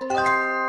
Música